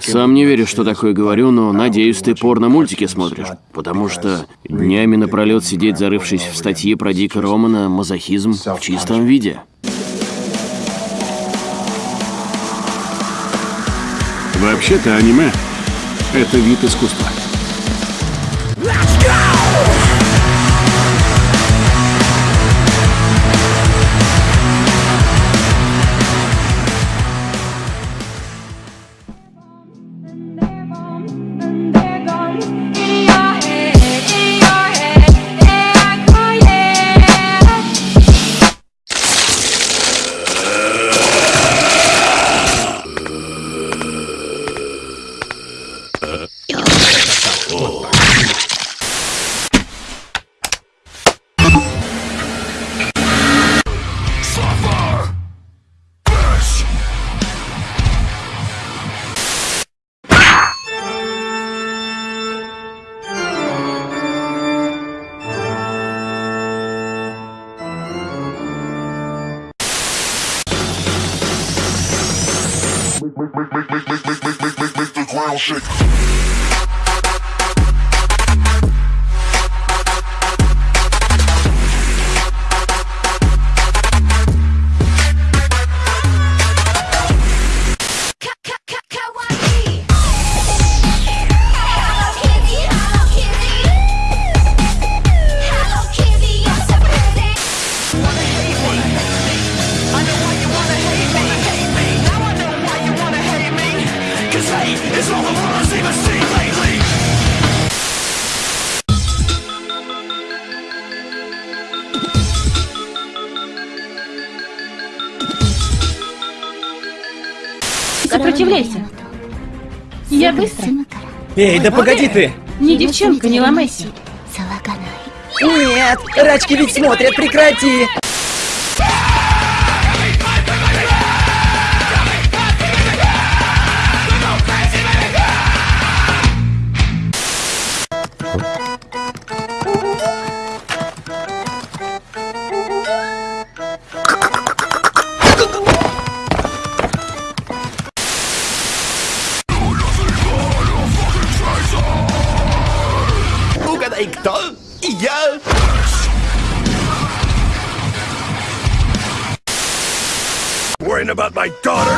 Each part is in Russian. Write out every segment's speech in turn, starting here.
Сам не верю, что такое говорю, но надеюсь, ты порно-мультики смотришь. Потому что днями напролет сидеть, зарывшись в статьи про Дика Романа, мазохизм в чистом виде. Вообще-то аниме — это вид искусства. make, make, make, make, make, make, make, make the ground shake. Сопротивляйся. Я быстро. Эй, да погоди ты! Не девчонка, не ломайся. Нет, рачки ведь смотрят, прекрати! Worrying about my daughter?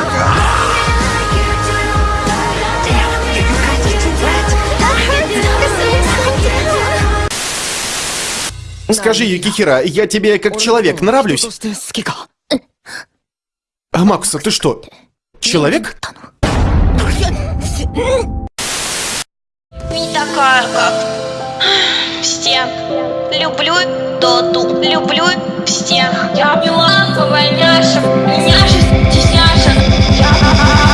Скажи, Юкихира, я тебе как человек нравлюсь? А, Макса, ты что, человек? Не такая, как все. Люблю Доту, люблю все. Я миланка, войняша, 齐心安神